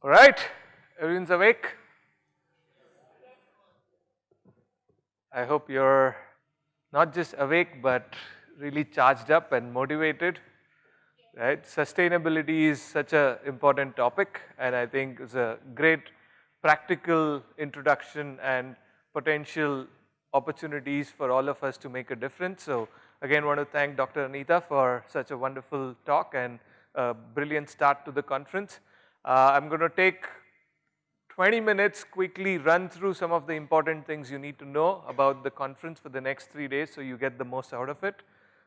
All right, everyone's awake? I hope you're not just awake but really charged up and motivated, right? Sustainability is such an important topic and I think it's a great practical introduction and potential opportunities for all of us to make a difference. So again want to thank Dr. Anita for such a wonderful talk and a brilliant start to the conference. Uh, I'm going to take 20 minutes quickly run through some of the important things you need to know about the conference for the next three days so you get the most out of it,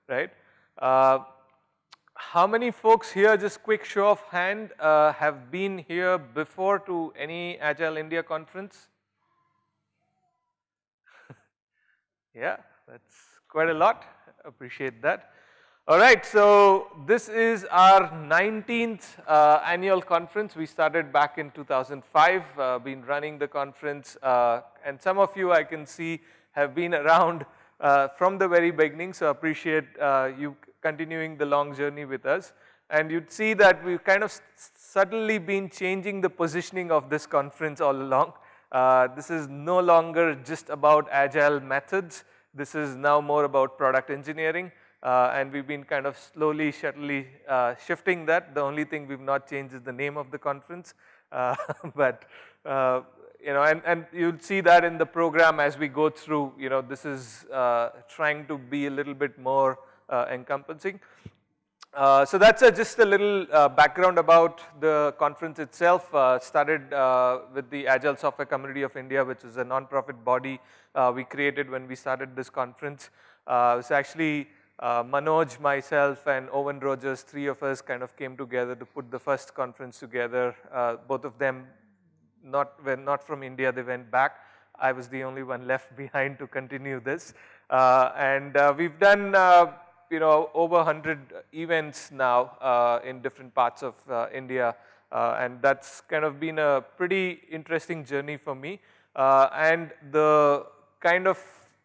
right. Uh, how many folks here, just quick show of hand, uh, have been here before to any Agile India conference? yeah, that's quite a lot, appreciate that. Alright, so this is our 19th uh, annual conference. We started back in 2005, uh, been running the conference uh, and some of you I can see have been around uh, from the very beginning, so appreciate uh, you continuing the long journey with us. And you'd see that we've kind of subtly been changing the positioning of this conference all along. Uh, this is no longer just about agile methods, this is now more about product engineering. Uh, and we've been kind of slowly, subtly uh, shifting that. The only thing we've not changed is the name of the conference, uh, but uh, you know, and, and you'll see that in the program as we go through, you know, this is uh, trying to be a little bit more uh, encompassing. so that's a, just a little background about the conference itself. started with the Agile Software Community of India, which is a non-profit body we created when we started this conference. it's actually uh, Manoj, myself and Owen Rogers, three of us kind of came together to put the first conference together. Uh, both of them not, were not from India, they went back. I was the only one left behind to continue this. Uh, and uh, we've done uh, you know, over 100 events now uh, in different parts of India. and that's kind of been a pretty interesting journey for me. and the kind of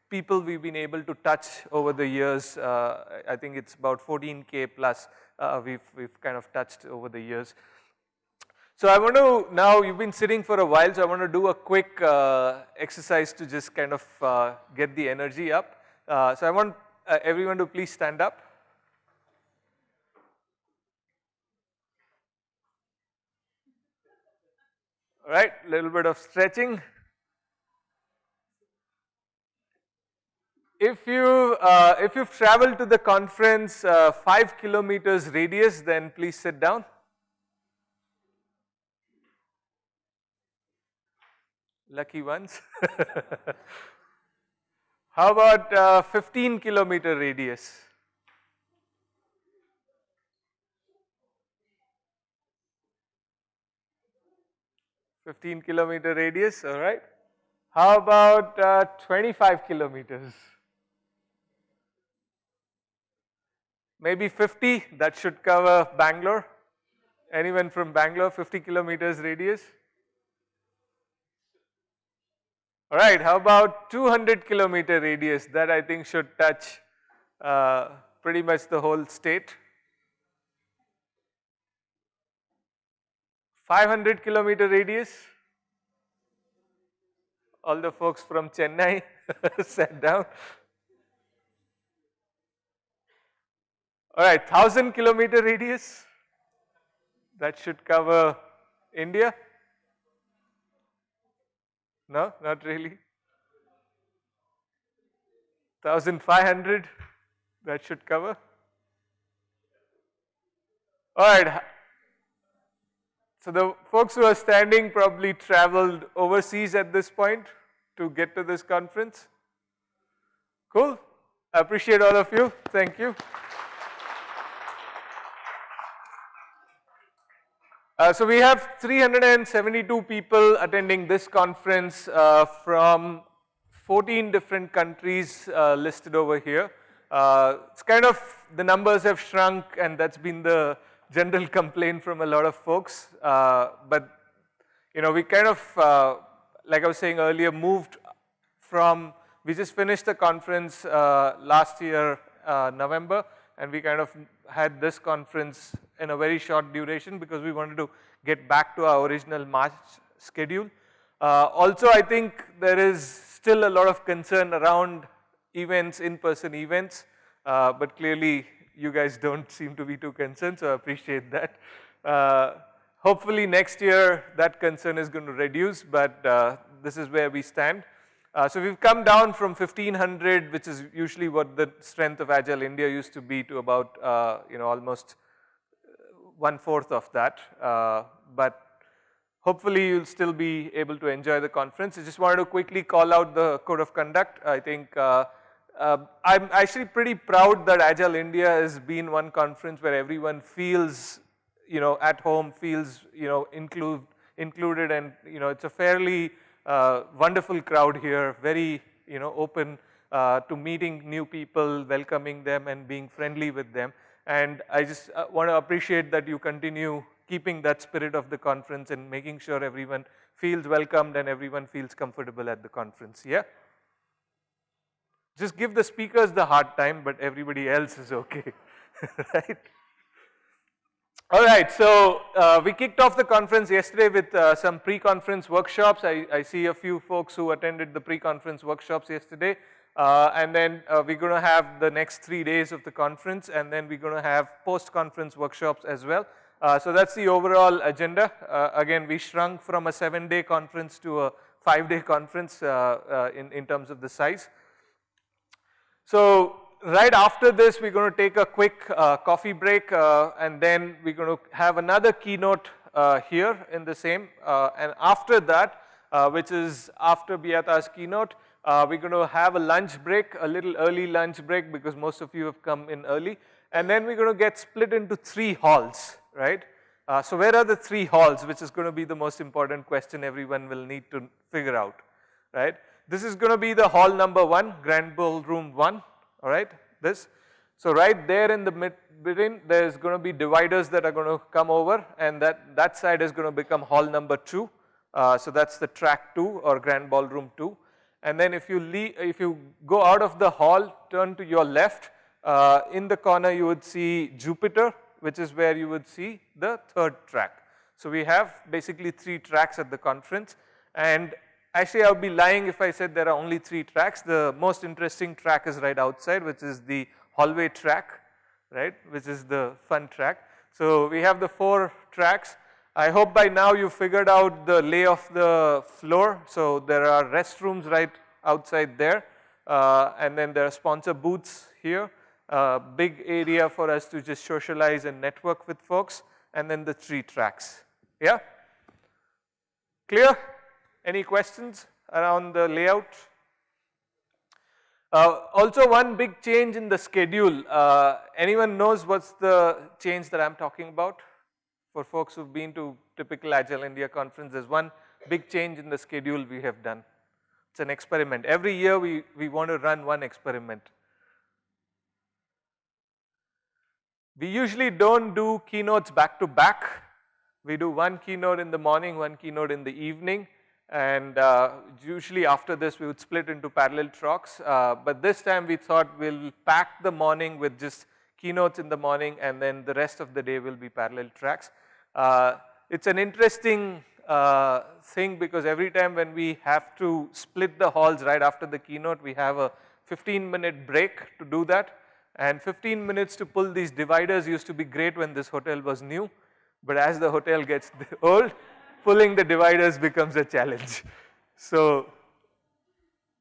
people we've been able to touch over the years. Uh, I think it's about 14K plus uh, we've, we've kind of touched over the years. So I want to, now you've been sitting for a while, so I want to do a quick uh, exercise to just kind of uh, get the energy up. Uh, so I want uh, everyone to please stand up. All right, little bit of stretching. If you uh, if you've traveled to the conference uh, 5 kilometers radius then please sit down. Lucky ones. How about uh, 15 kilometer radius? Fifteen kilometer radius, all right. How about uh, 25 kilometers? Maybe 50 that should cover Bangalore. Anyone from Bangalore 50 kilometers radius? Alright, how about 200 kilometer radius that I think should touch uh, pretty much the whole state. 500 kilometer radius, all the folks from Chennai sat down. Alright, 1000 kilometer radius, that should cover India. No, not really. 1500, that should cover. Alright, so the folks who are standing probably traveled overseas at this point to get to this conference. Cool, I appreciate all of you, thank you. Uh, so we have 372 people attending this conference uh, from 14 different countries uh, listed over here. Uh, it's kind of the numbers have shrunk and that's been the general complaint from a lot of folks. Uh, but you know we kind of like I was saying earlier moved from we just finished the conference last year November and we kind of had this conference in a very short duration because we wanted to get back to our original March schedule. Uh, also I think there is still a lot of concern around events, in-person events, uh, but clearly you guys don't seem to be too concerned, so I appreciate that. Uh, hopefully next year that concern is going to reduce, but uh, this is where we stand. Uh, so we've come down from 1500, which is usually what the strength of Agile India used to be to about, uh, you know, almost one fourth of that. Uh, but hopefully you'll still be able to enjoy the conference. I just wanted to quickly call out the code of conduct. I think uh, uh, I'm actually pretty proud that Agile India has been one conference where everyone feels, you know, at home, feels, you know, include, included and, you know, it's a fairly wonderful crowd here, very, you know, open uh, to meeting new people, welcoming them and being friendly with them. And I just uh, want to appreciate that you continue keeping that spirit of the conference and making sure everyone feels welcomed and everyone feels comfortable at the conference, yeah? Just give the speakers the hard time, but everybody else is okay, right? All right, so uh, we kicked off the conference yesterday with uh, some pre-conference workshops. I, I, see a few folks who attended the pre-conference workshops yesterday. Uh, and then uh, we're going to have the next three days of the conference and then we're going to have post-conference workshops as well. Uh, so that's the overall agenda. Uh, again, we shrunk from a seven day conference to a five day conference in, in terms of the size. So right after this we're going to take a quick uh, coffee break uh, and then we're going to have another keynote uh, here in the same uh, and after that uh, which is after Beata's keynote uh, we're going to have a lunch break, a little early lunch break because most of you have come in early and then we're going to get split into three halls, right. so where are the three halls which is going to be the most important question everyone will need to figure out, right. This is going to be the hall number 1, Grand Ballroom 1, alright, this. So right there in the mid between there is going to be dividers that are going to come over and that, that side is going to become hall number 2. Uh, so that's the track 2 or Grand Ballroom 2. And then if you leave, if you go out of the hall, turn to your left, uh, in the corner you would see Jupiter which is where you would see the third track. So we have basically three tracks at the conference and Actually, I would be lying if I said there are only three tracks. The most interesting track is right outside, which is the hallway track, right, which is the fun track. So we have the four tracks. I hope by now you figured out the lay of the floor. So there are restrooms right outside there, uh, and then there are sponsor booths here. Uh, big area for us to just socialize and network with folks, and then the three tracks. Yeah? Clear? Any questions around the layout? Uh, also one big change in the schedule. Uh, anyone knows what's the change that I'm talking about? For folks who've been to typical Agile India conference, there's one big change in the schedule we have done. It's an experiment. Every year we, we want to run one experiment. We usually don't do keynotes back to back. We do one keynote in the morning, one keynote in the evening and uh, usually after this we would split into parallel tracks, uh, but this time we thought we'll pack the morning with just keynotes in the morning and then the rest of the day will be parallel tracks. Uh, it's an interesting uh, thing because every time when we have to split the halls right after the keynote we have a 15 minute break to do that. And 15 minutes to pull these dividers used to be great when this hotel was new, but as the hotel gets old pulling the dividers becomes a challenge. So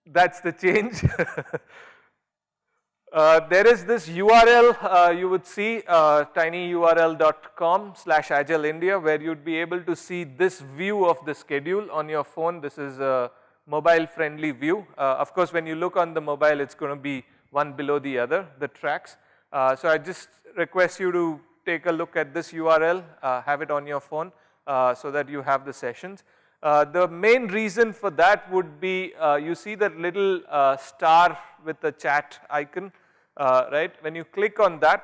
that's the change. uh, there is this URL uh, you would see uh, tinyurl.com slash agile India where you'd be able to see this view of the schedule on your phone. This is a mobile friendly view. Uh, of course, when you look on the mobile, it's going to be one below the other, the tracks. Uh, so I just request you to take a look at this URL, uh, have it on your phone so that you have the sessions. Uh, the main reason for that would be uh, you see that little uh, star with the chat icon, uh, right. When you click on that,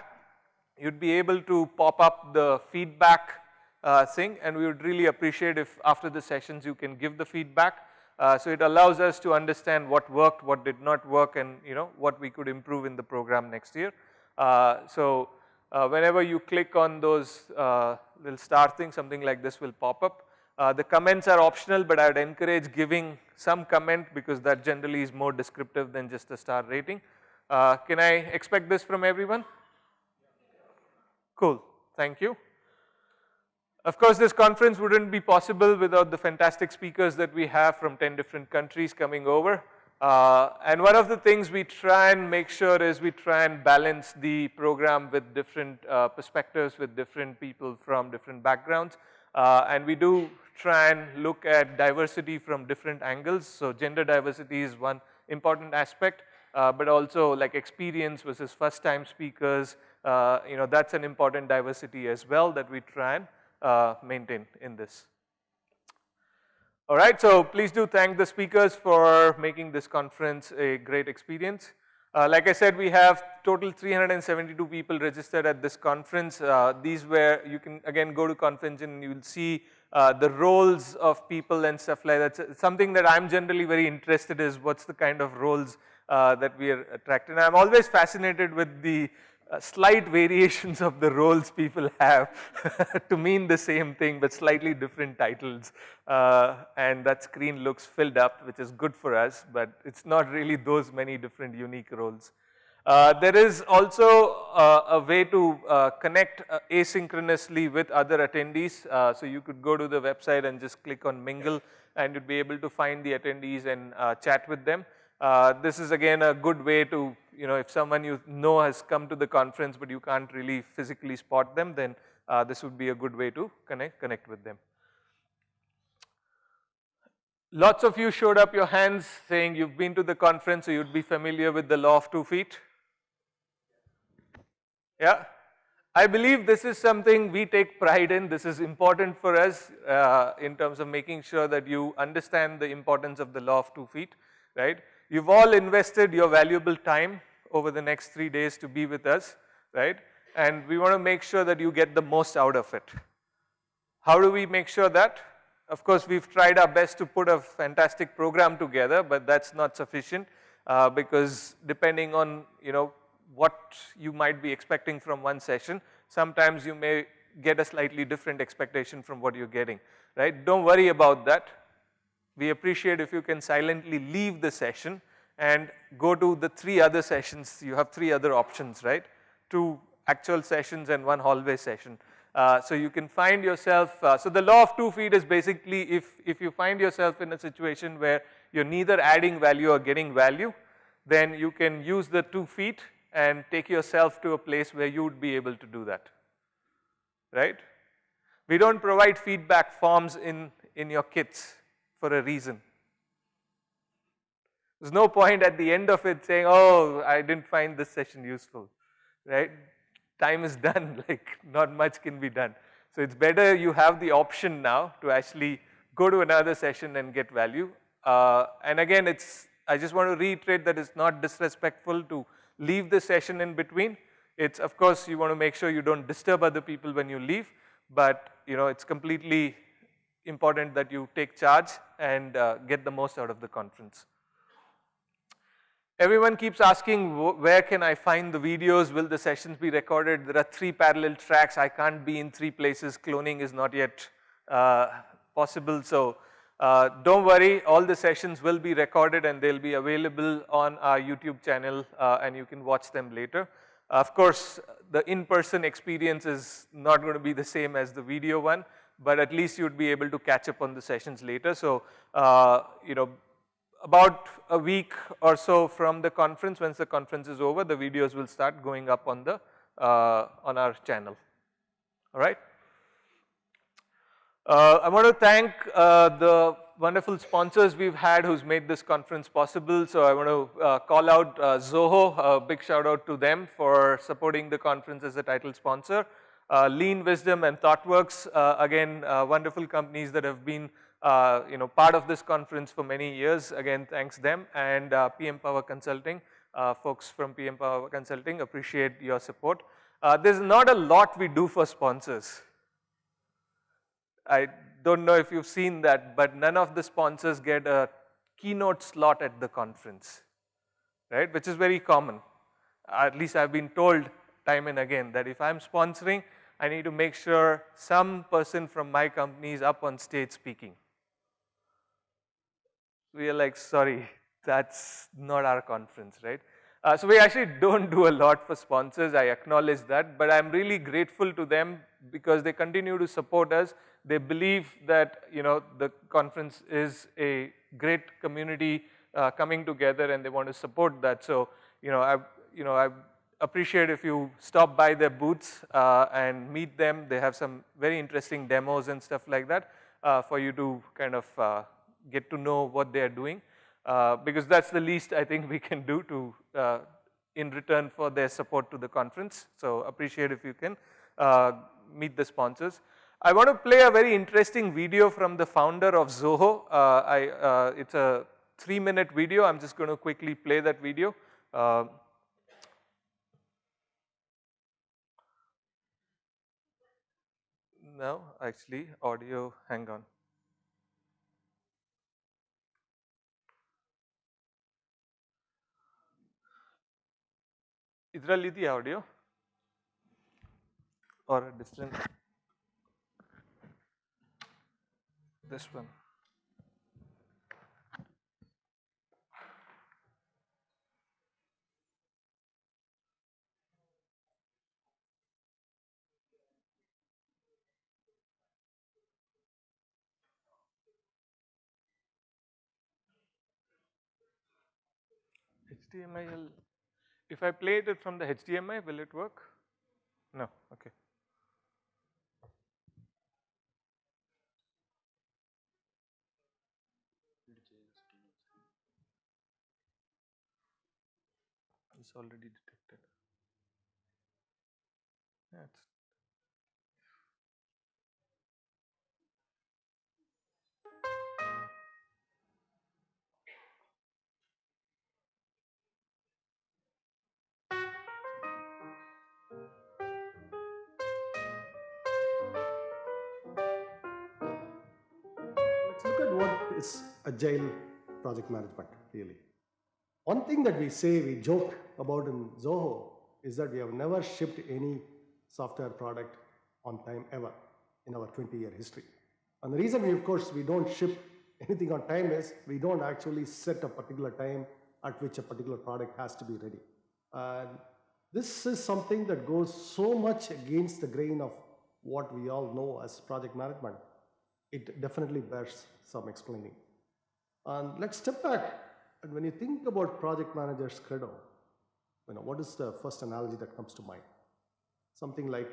you'd be able to pop up the feedback uh, thing and we would really appreciate if after the sessions you can give the feedback. so it allows us to understand what worked, what did not work and you know what we could improve in the program next year. so Uh, whenever you click on those uh, little star things, something like this will pop up. Uh, the comments are optional, but I would encourage giving some comment because that generally is more descriptive than just a star rating. Uh, can I expect this from everyone? Cool, thank you. Of course, this conference wouldn't be possible without the fantastic speakers that we have from 10 different countries coming over. Uh, and one of the things we try and make sure is we try and balance the program with different uh, perspectives, with different people from different backgrounds. Uh, and we do try and look at diversity from different angles. So gender diversity is one important aspect, uh, but also like experience versus first time speakers, uh, you know, that's an important diversity as well that we try and uh, maintain in this. All right, so please do thank the speakers for making this conference a great experience. Uh, like I said, we have total 372 people registered at this conference. Uh, these were, you can again go to conference and you will see uh, the roles of people and stuff like that. Something that I'm generally very interested is what's the kind of roles uh, that we are attracting. I'm always fascinated with the uh, slight variations of the roles people have to mean the same thing but slightly different titles uh, and that screen looks filled up which is good for us but it's not really those many different unique roles. Uh, there is also uh, a way to uh, connect asynchronously with other attendees. so you could go to the website and just click on mingle and you'd be able to find the attendees and chat with them. This is again a good way to, you know, if someone you know has come to the conference but you can't really physically spot them, then uh, this would be a good way to connect, connect with them. Lots of you showed up your hands saying you've been to the conference so you'd be familiar with the law of two feet. Yeah. I believe this is something we take pride in. This is important for us uh, in terms of making sure that you understand the importance of the law of two feet, right? You've all invested your valuable time over the next three days to be with us, right? And we want to make sure that you get the most out of it. How do we make sure that? Of course, we've tried our best to put a fantastic program together, but that's not sufficient uh, because depending on, you know, what you might be expecting from one session, sometimes you may get a slightly different expectation from what you're getting, right? Don't worry about that. We appreciate if you can silently leave the session and go to the three other sessions. You have three other options, right? Two actual sessions and one hallway session. Uh, so you can find yourself, uh, so the law of two feet is basically if, if you find yourself in a situation where you're neither adding value or getting value, then you can use the two feet and take yourself to a place where you would be able to do that, right? We don't provide feedback forms in, in your kits for a reason. There's no point at the end of it saying, oh, I didn't find this session useful, right? Time is done, like not much can be done. So it's better you have the option now to actually go to another session and get value. Uh, and again, it's, I just want to reiterate that it's not disrespectful to leave the session in between. It's, of course, you want to make sure you don't disturb other people when you leave, but you know, it's completely important that you take charge and uh, get the most out of the conference. Everyone keeps asking where can I find the videos, will the sessions be recorded? There are three parallel tracks, I can't be in three places, cloning is not yet uh, possible. So uh, don't worry, all the sessions will be recorded and they'll be available on our YouTube channel uh, and you can watch them later. Of course, the in-person experience is not going to be the same as the video one but at least you'd be able to catch up on the sessions later. So, uh, you know, about a week or so from the conference, once the conference is over, the videos will start going up on the, uh, on our channel, all right. Uh, I want to thank uh, the wonderful sponsors we've had who's made this conference possible. So I want to uh, call out uh, Zoho, a big shout out to them for supporting the conference as a title sponsor. Uh, Lean Wisdom and ThoughtWorks, again, wonderful companies that have been, uh, you know, part of this conference for many years. Again, thanks them and uh, PM Power Consulting, uh, folks from PM Power Consulting, appreciate your support. there's not a lot we do for sponsors. I don't know if you've seen that, but none of the sponsors get a keynote slot at the conference, right, which is very common. At least I've been told time and again that if I'm sponsoring, I need to make sure some person from my company is up on stage speaking. We are like, sorry, that's not our conference, right? Uh, so we actually don't do a lot for sponsors, I acknowledge that, but I'm really grateful to them because they continue to support us. They believe that, you know, the conference is a great community uh, coming together and they want to support that. So, you know, I, you know, I appreciate if you stop by their booths uh, and meet them. They have some very interesting demos and stuff like that uh, for you to kind of uh, get to know what they are doing. Uh, because that's the least I think we can do to uh, in return for their support to the conference. So appreciate if you can uh, meet the sponsors. I want to play a very interesting video from the founder of Zoho. Uh, I, uh, it's a three minute video. I'm just going to quickly play that video. no, actually audio, hang on. ಇದರಲ್ಲಿದೆಯಾ audio or a different this one HTML if I play it from the HDMI, will it work? No, okay. It's already is agile project management really. One thing that we say, we joke about in Zoho is that we have never shipped any software product on time ever in our 20 year history. And the reason we, of course, we don't ship anything on time is we don't actually set a particular time at which a particular product has to be ready. And this is something that goes so much against the grain of what we all know as project management it definitely bears some explaining. And let's step back. And when you think about project manager's credo, you know, what is the first analogy that comes to mind? Something like,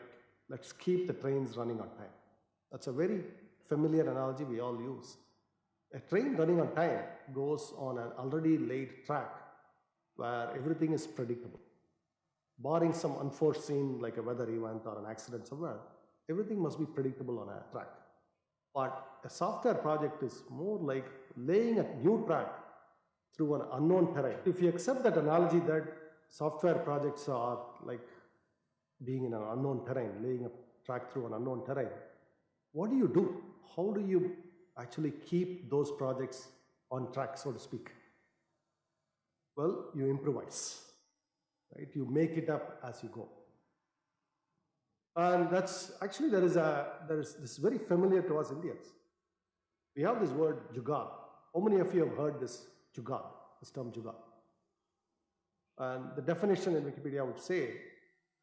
let's keep the trains running on time. That's a very familiar analogy we all use. A train running on time goes on an already laid track where everything is predictable. Barring some unforeseen, like a weather event or an accident somewhere, everything must be predictable on a track. But a software project is more like laying a new track through an unknown terrain. If you accept that analogy that software projects are like being in an unknown terrain, laying a track through an unknown terrain, what do you do? How do you actually keep those projects on track, so to speak? Well, you improvise, right? You make it up as you go. And that's actually there is a there is this very familiar to us Indians. We have this word jugaad. How many of you have heard this jugaad, this term jugaad? And the definition in Wikipedia would say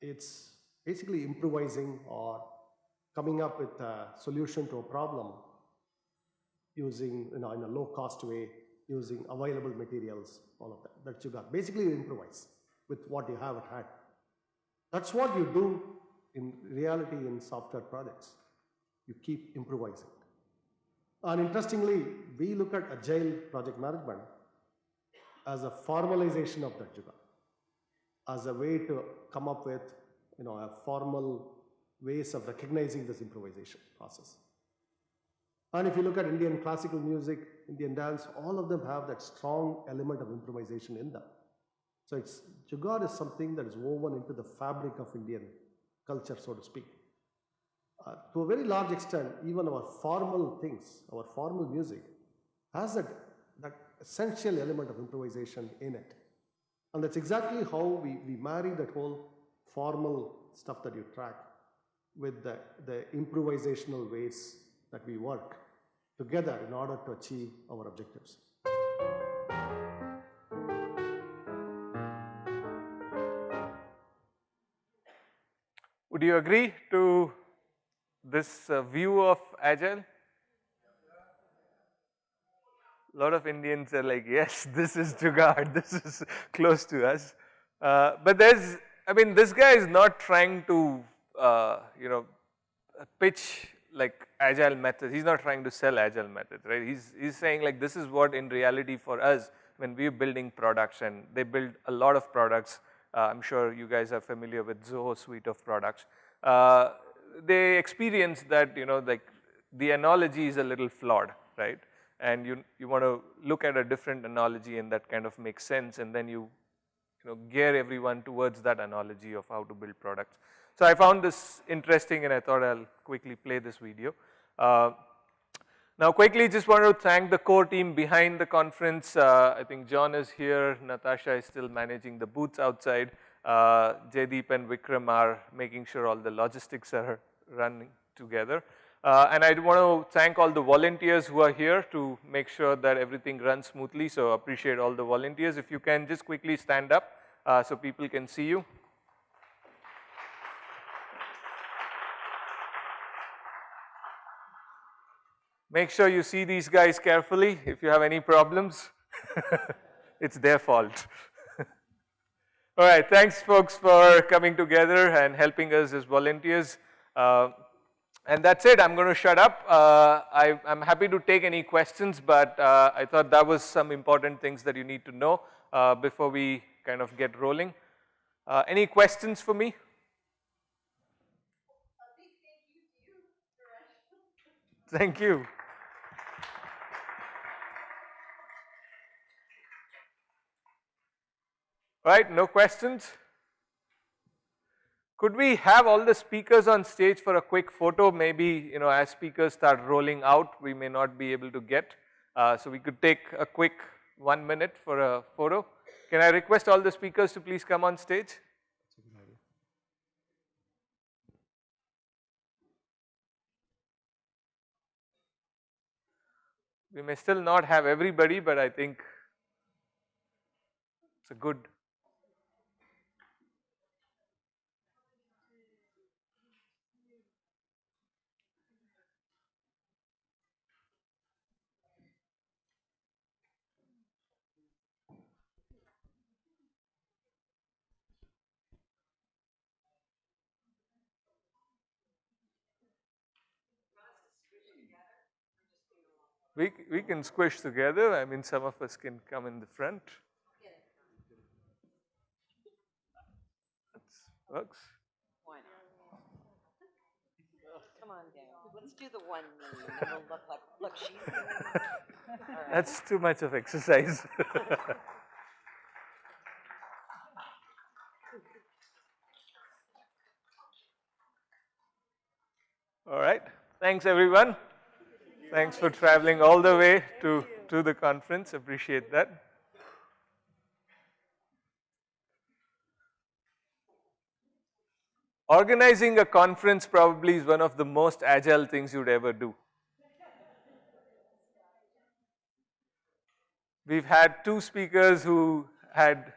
it's basically improvising or coming up with a solution to a problem using, you know, in a low cost way, using available materials, all of that. That's jugaad. Basically, you improvise with what you have at hand. That's what you do in reality in software projects. You keep improvising. And interestingly, we look at agile project management as a formalization of that jugaad, as a way to come up with you know, a formal ways of recognizing this improvisation process. And if you look at Indian classical music, Indian dance, all of them have that strong element of improvisation in them. So it's jugaad is something that is woven into the fabric of Indian culture, so to speak. Uh, to a very large extent, even our formal things, our formal music, has that, that essential element of improvisation in it. And that's exactly how we, we marry that whole formal stuff that you track with the, the improvisational ways that we work together in order to achieve our objectives. Would you agree to this uh, view of Agile? A lot of Indians are like, yes, this is Jugaad, this is close to us. Uh, but there's, I mean, this guy is not trying to, uh, you know, pitch like agile methods. He's not trying to sell agile methods, right? He's, he's saying like this is what in reality for us when we're building products and they build a lot of products. Uh, I'm sure you guys are familiar with Zoho suite of products. Uh, they experience that, you know, like the analogy is a little flawed, right? And you, you want to look at a different analogy and that kind of makes sense and then you, you know, gear everyone towards that analogy of how to build products. So I found this interesting and I thought I'll quickly play this video. Uh, now quickly just want to thank the core team behind the conference. Uh, I think John is here, Natasha is still managing the booths outside. Uh, Jaydeep and Vikram are making sure all the logistics are running together. Uh, and I want to thank all the volunteers who are here to make sure that everything runs smoothly. So appreciate all the volunteers. If you can just quickly stand up uh, so people can see you. Make sure you see these guys carefully. If you have any problems, it's their fault. All right, thanks folks for coming together and helping us as volunteers. Uh, and that's it, I'm going to shut up. Uh, I, am happy to take any questions, but uh, I thought that was some important things that you need to know uh, before we kind of get rolling. Uh, any questions for me? Thank you. Right, no questions? Could we have all the speakers on stage for a quick photo? Maybe, you know, as speakers start rolling out, we may not be able to get. Uh, so we could take a quick one minute for a photo. Can I request all the speakers to please come on stage? We may still not have everybody, but I think it's a good We, we can squish together. I mean, some of us can come in the front. That works. Why not? Come on down. Let's do the one knee, and we'll look like, look, she's. All right. That's too much of exercise. All right. Thanks, everyone. Thanks for traveling all the way to, to the conference. Appreciate that. Organizing a conference probably is one of the most agile things you'd ever do. We've had two speakers who had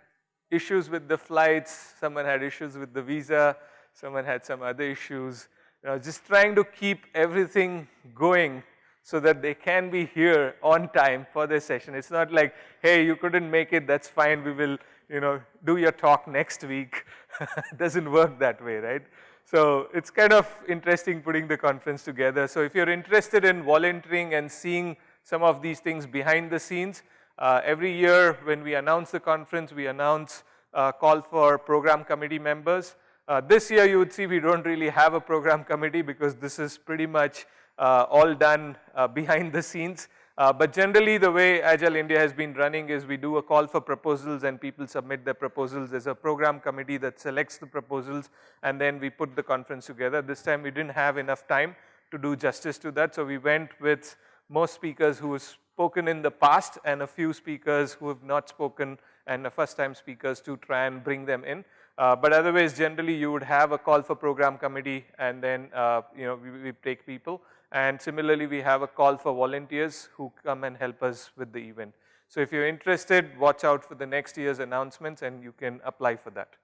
issues with the flights, someone had issues with the visa, someone had some other issues. You know, just trying to keep everything going so that they can be here on time for their session. It's not like, hey, you couldn't make it, that's fine, we will, you know, do your talk next week. it doesn't work that way, right? So it's kind of interesting putting the conference together. So if you're interested in volunteering and seeing some of these things behind the scenes, uh, every year when we announce the conference, we announce a call for program committee members. Uh, this year you would see we don't really have a program committee because this is pretty much uh, all done uh, behind the scenes. Uh, but generally the way Agile India has been running is we do a call for proposals and people submit their proposals. There's a program committee that selects the proposals and then we put the conference together. This time we didn't have enough time to do justice to that. So we went with most speakers who have spoken in the past and a few speakers who have not spoken and the first time speakers to try and bring them in. Uh, but otherwise generally you would have a call for program committee and then uh, you know we, we take people and similarly we have a call for volunteers who come and help us with the event. So if you're interested watch out for the next year's announcements and you can apply for that.